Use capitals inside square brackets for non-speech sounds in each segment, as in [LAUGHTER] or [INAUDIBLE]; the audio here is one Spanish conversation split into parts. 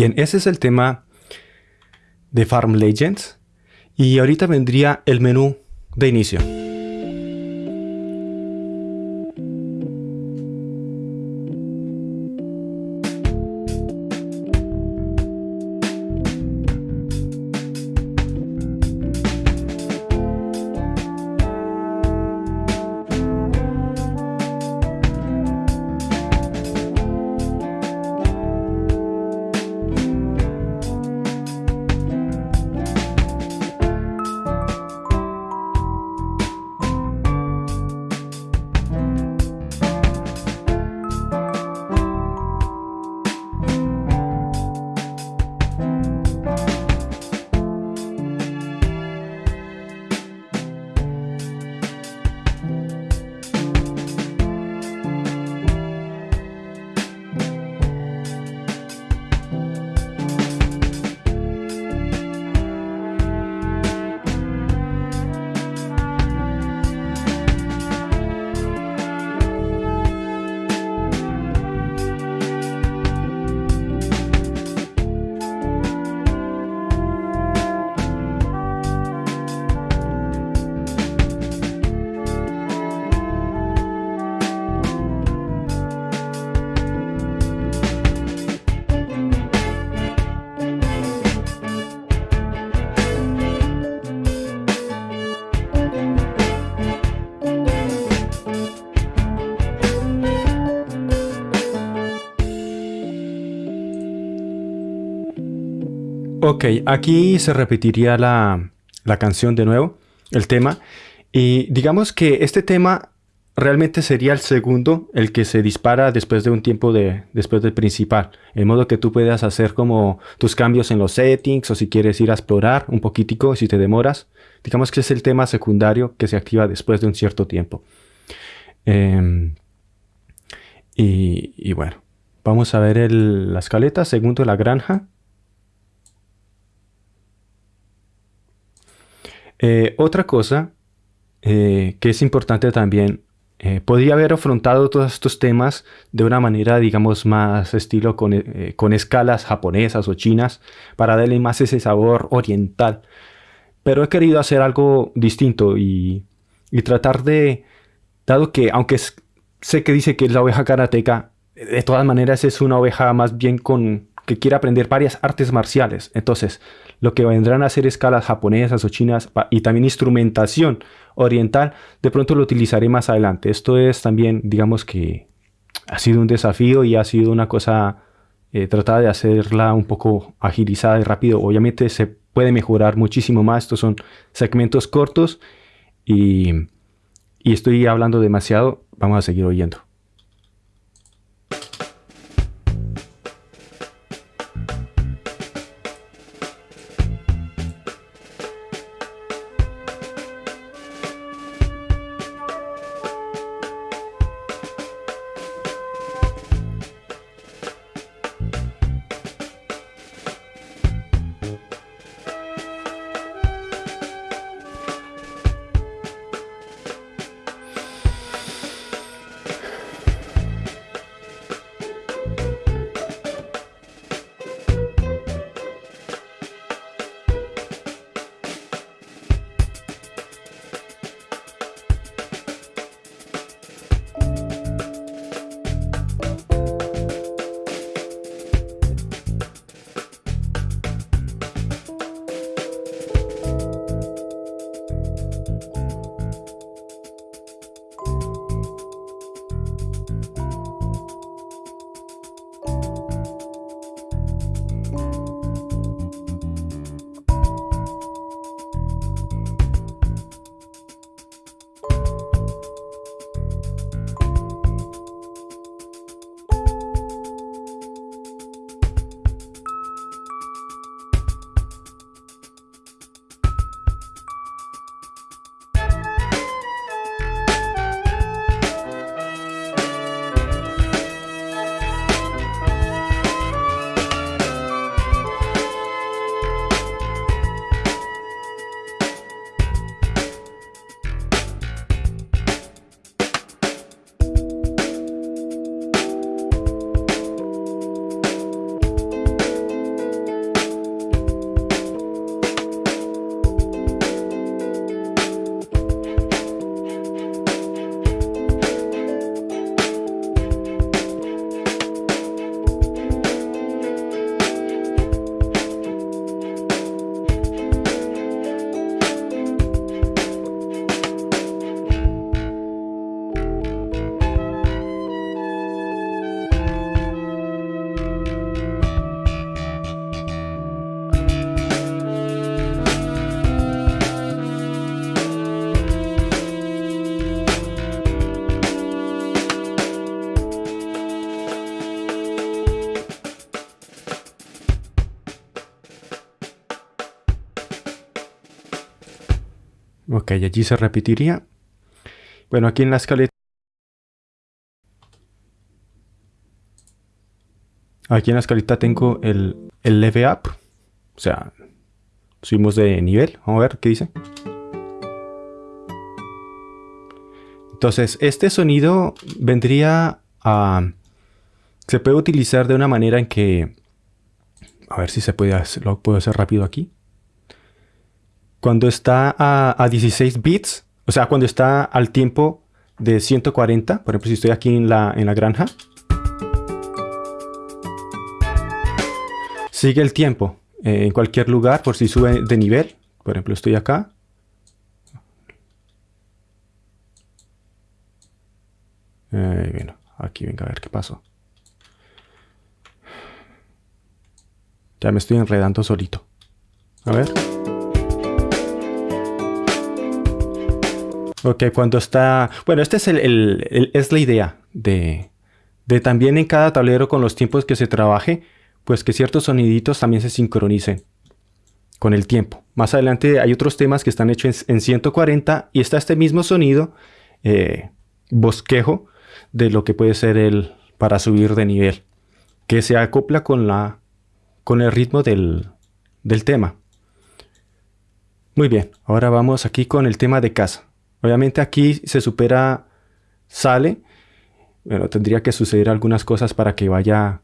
Bien, ese es el tema de Farm Legends. Y ahorita vendría el menú de inicio. Ok, aquí se repetiría la, canción de nuevo, el tema. Y digamos que este tema realmente sería el segundo, el que se dispara después de un tiempo de, después del principal. En modo que tú puedas hacer como tus cambios en los settings o si quieres ir a explorar un poquitico si te demoras. Digamos que es el tema secundario que se activa después de un cierto tiempo. Em, y, bueno, vamos a ver la escaleta, segundo la granja. Eh, otra cosa eh, que es importante también, eh, podría haber afrontado todos estos temas de una manera, digamos, más estilo con, con, escalas japonesas o chinas para darle más ese sabor oriental. Pero he querido hacer algo distinto y, y tratar de, dado que aunque sé que dice que es la oveja karateca, de todas maneras es una oveja más bien con que quiere aprender varias artes marciales. Entonces, lo que vendrán a ser escalas japonesas o chinas y también instrumentación oriental, de pronto lo utilizaré más adelante. Esto es también, digamos que ha sido un desafío y ha sido una cosa eh, tratada de hacerla un poco agilizada y rápido. Obviamente se puede mejorar muchísimo más. Estos son segmentos cortos y, y estoy hablando demasiado. Vamos a seguir oyendo. Ok, allí se repetiría. Bueno, aquí en la escaleta. Aquí en la escaleta tengo el, el leve up. O sea, subimos de nivel. Vamos a ver qué dice. Entonces, este sonido vendría a... Se puede utilizar de una manera en que... A ver si se puede hacer, lo puedo hacer rápido aquí. Cuando está a, 16 bits, o sea, cuando está al tiempo de 140, por ejemplo, si estoy aquí en la, en la granja, sigue el tiempo eh, en cualquier lugar por si sube de nivel. Por ejemplo, estoy acá. Bueno, aquí venga a ver qué pasó. Ya me estoy enredando solito. A ver. Ok, cuando está... Bueno, esta es, el, es la idea de, de también en cada tablero con los tiempos que se trabaje, pues que ciertos soniditos también se sincronicen con el tiempo. Más adelante hay otros temas que están hechos en, 140 y está este mismo sonido, eh, bosquejo, de lo que puede ser el para subir de nivel, que se acopla con, la, con el ritmo del, del tema. Muy bien, ahora vamos aquí con el tema de casa. Obviamente aquí se supera, sale, pero tendría que suceder algunas cosas para que vaya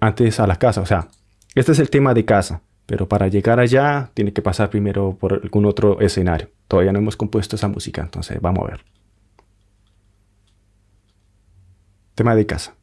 antes a la casa. O sea, este es el tema de casa, pero para llegar allá tiene que pasar primero por algún otro escenario. Todavía no hemos compuesto esa música, entonces vamos a ver. Tema de casa.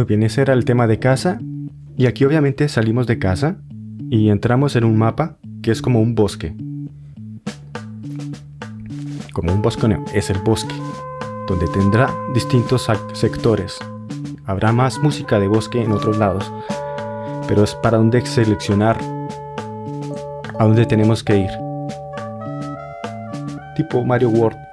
Muy bien, ese era el tema de casa. Y aquí obviamente salimos de casa y entramos en un mapa que es como un bosque. Como un bosque, no, es el bosque, donde tendrá distintos sectores. Habrá más música de bosque en otros lados, pero es para donde seleccionar a dónde tenemos que ir. Tipo Mario World.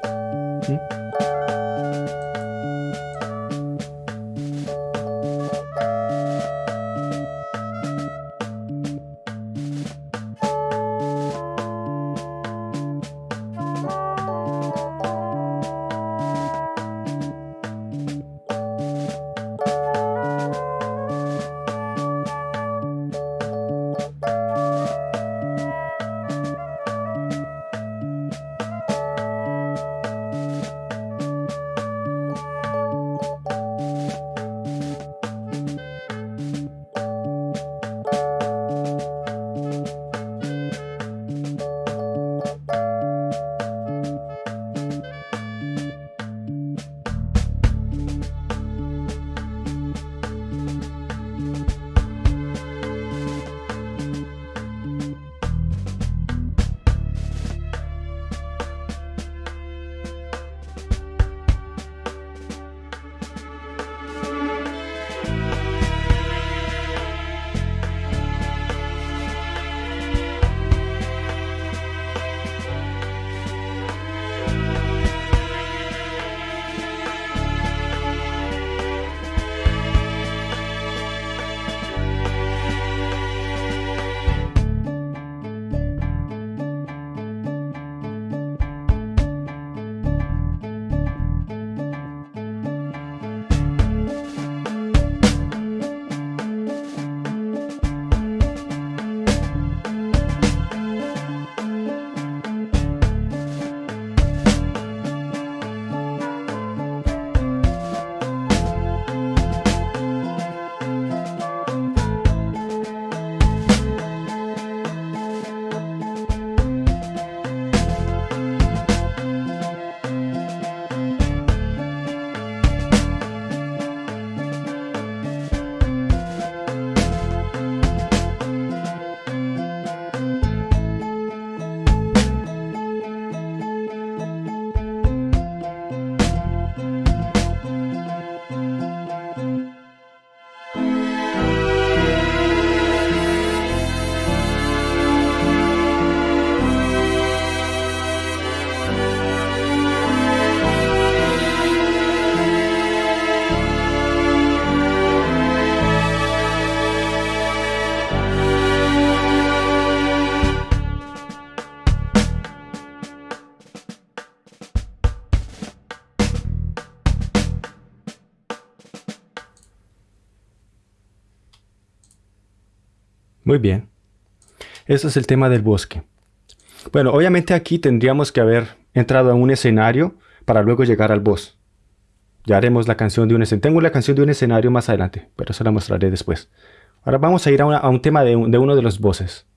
Muy bien. Ese es el tema del bosque. Bueno, obviamente aquí tendríamos que haber entrado a un escenario para luego llegar al boss. Ya haremos la canción de un escenario. Tengo la canción de un escenario más adelante, pero eso la mostraré después. Ahora vamos a ir a, un tema de, de uno de los bosses.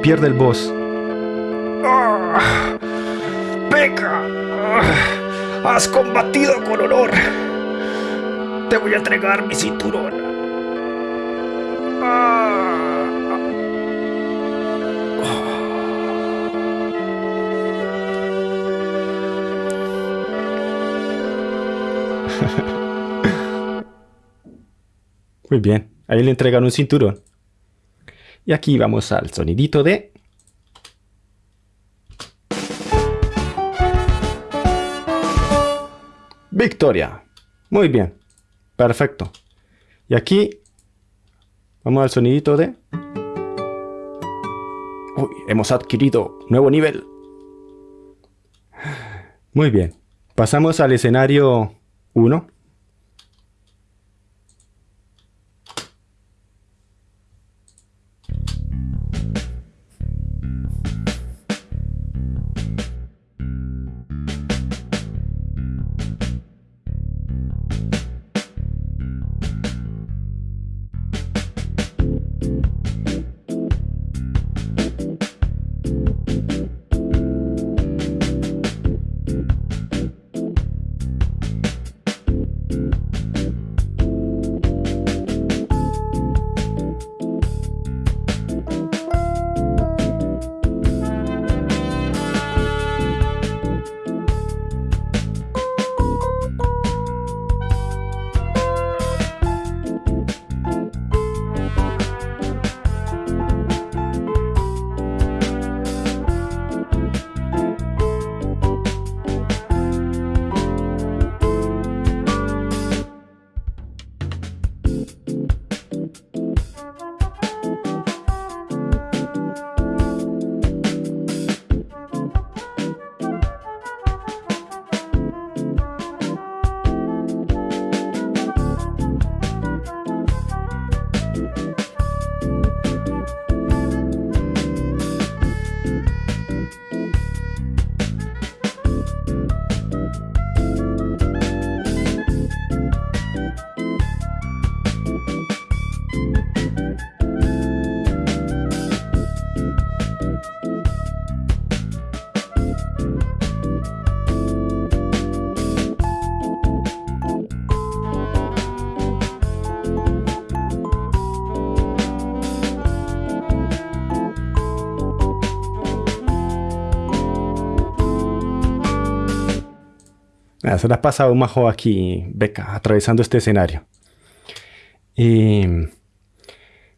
Pierde el boss. ¡Ah! ¡Has combatido con honor! Te voy a entregar mi cinturón. ¡Ah! Muy bien, ahí le entregan un cinturón. Y aquí vamos al sonidito de... Victoria. Muy bien. Perfecto. Y aquí vamos al sonidito de... Uy, hemos adquirido nuevo nivel. Muy bien. Pasamos al escenario 1. Se la ha pasado majo aquí, Beca, atravesando este escenario. Y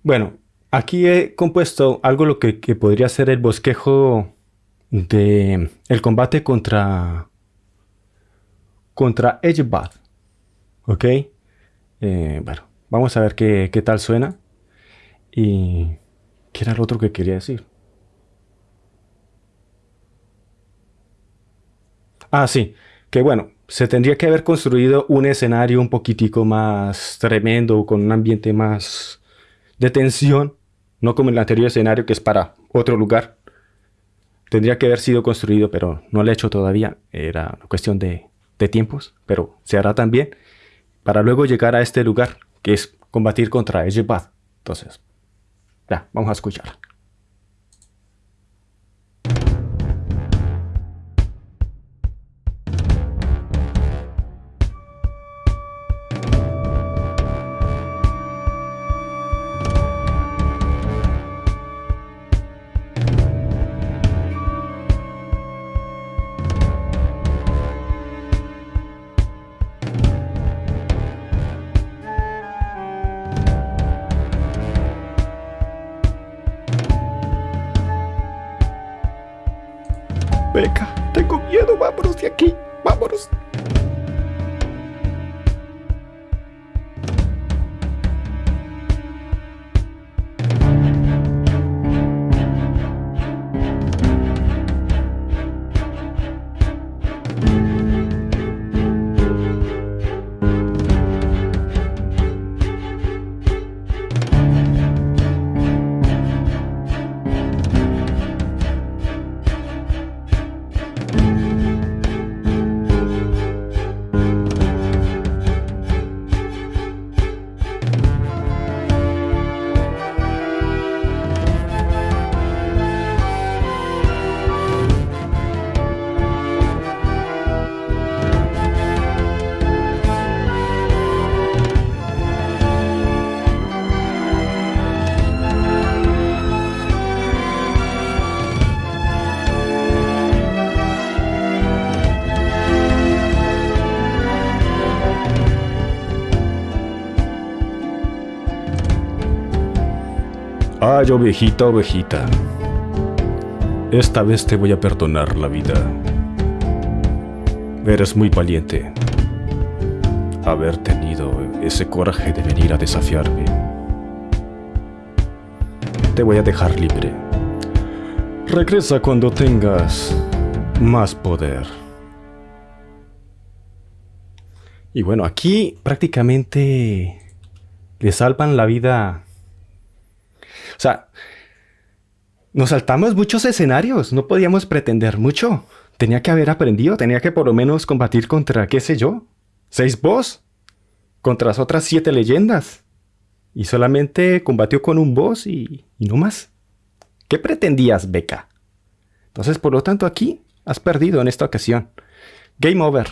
bueno, aquí he compuesto algo lo que, podría ser el bosquejo de el combate contra contra. ¿Ok? Eh, bueno, vamos a ver qué, qué tal suena. Y qué era lo otro que quería decir. Ah, sí, que bueno, se tendría que haber construido un escenario un poquitico más tremendo, con un ambiente más de tensión, no como el anterior escenario que es para otro lugar. Tendría que haber sido construido, pero no lo he hecho todavía. Era cuestión de, de tiempos, pero se hará también para luego llegar a este lugar, que es combatir contra Ejebad. Entonces, ya, vamos a escuchar. Beca, tengo miedo, vámonos de aquí, vámonos. Ay, ovejita, ovejita. Esta vez te voy a perdonar la vida. Eres muy valiente. Haber tenido ese coraje de venir a desafiarme. Te voy a dejar libre. Regresa cuando tengas más poder. Y bueno, aquí prácticamente le salvan la vida o sea, nos saltamos muchos escenarios, no podíamos pretender mucho. Tenía que haber aprendido, tenía que por lo menos combatir contra, qué sé yo, seis boss, contra las otras siete leyendas. Y solamente combatió con un boss y, y no más. ¿Qué pretendías, Beca? Entonces, por lo tanto, aquí has perdido en esta ocasión. Game over.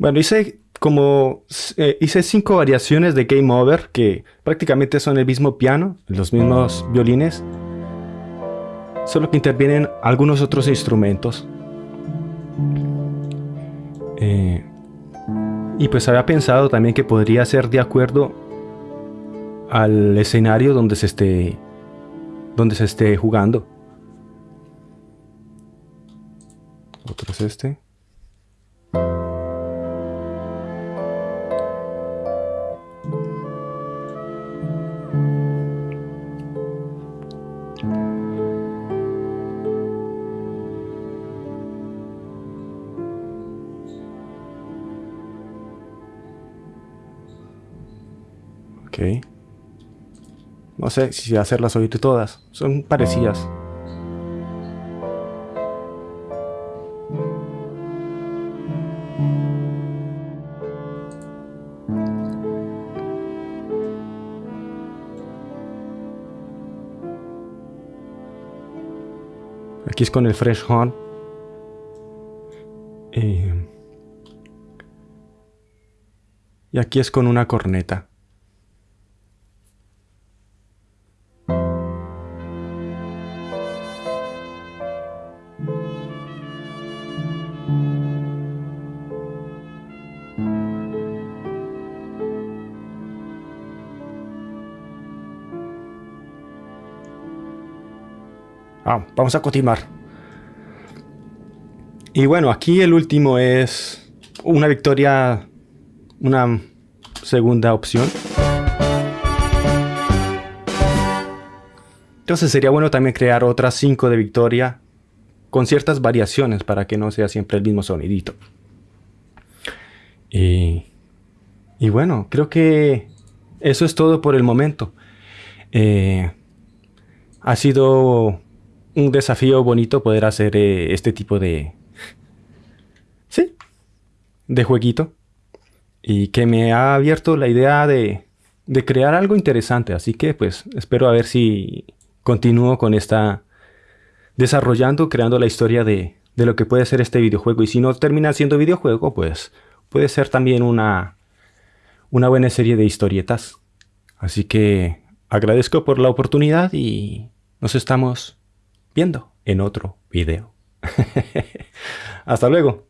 Bueno, hice como eh, hice cinco variaciones de Game Over que prácticamente son el mismo piano, los mismos violines, solo que intervienen algunos otros instrumentos. Eh, y pues había pensado también que podría ser de acuerdo al escenario donde se esté donde se esté jugando. Otro es este. No sé si hacerlas oír todas. Son parecidas. Aquí es con el fresh horn. Eh, y aquí es con una corneta. Vamos a continuar. Y bueno, aquí el último es una victoria, una segunda opción. Entonces sería bueno también crear otras 5 de victoria con ciertas variaciones para que no sea siempre el mismo sonidito. Y, y bueno, creo que eso es todo por el momento. Eh, ha sido un desafío bonito poder hacer eh, este tipo de... Sí, de jueguito. Y que me ha abierto la idea de, de crear algo interesante. Así que pues espero a ver si continúo con esta... Desarrollando, creando la historia de, de lo que puede ser este videojuego. Y si no termina siendo videojuego, pues puede ser también una, una buena serie de historietas. Así que agradezco por la oportunidad y nos estamos viendo en otro video. [LAUGHS] Hasta luego.